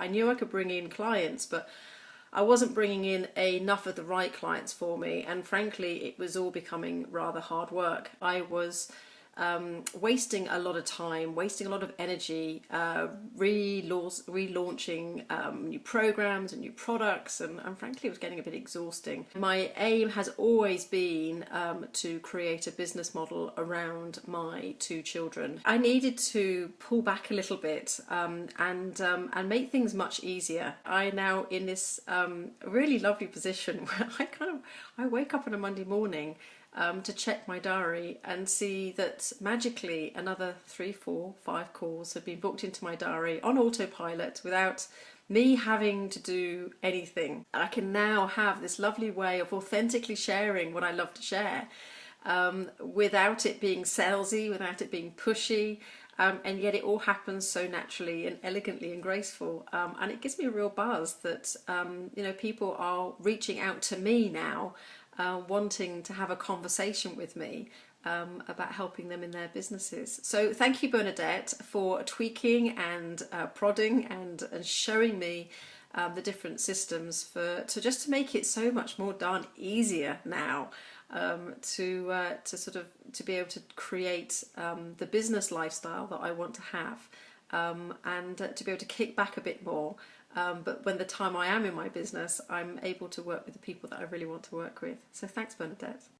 I knew I could bring in clients, but I wasn't bringing in enough of the right clients for me, and frankly, it was all becoming rather hard work. I was um, wasting a lot of time, wasting a lot of energy, uh, relaunching um, new programs and new products, and, and, frankly, it was getting a bit exhausting. My aim has always been um, to create a business model around my two children. I needed to pull back a little bit um, and um, and make things much easier. I now in this um, really lovely position where I kind of I wake up on a Monday morning um, to check my diary and see that magically another three, four, five calls have been booked into my diary on autopilot without me having to do anything. I can now have this lovely way of authentically sharing what I love to share um, without it being salesy, without it being pushy, um, and yet it all happens so naturally and elegantly and graceful. Um, and it gives me a real buzz that um, you know people are reaching out to me now uh, wanting to have a conversation with me um, about helping them in their businesses. So thank you Bernadette for tweaking and uh, prodding and, and showing me um, the different systems for to just to make it so much more darn easier now um, to uh, to sort of to be able to create um, the business lifestyle that I want to have um, and uh, to be able to kick back a bit more um, but when the time I am in my business, I'm able to work with the people that I really want to work with. So thanks, Bernadette.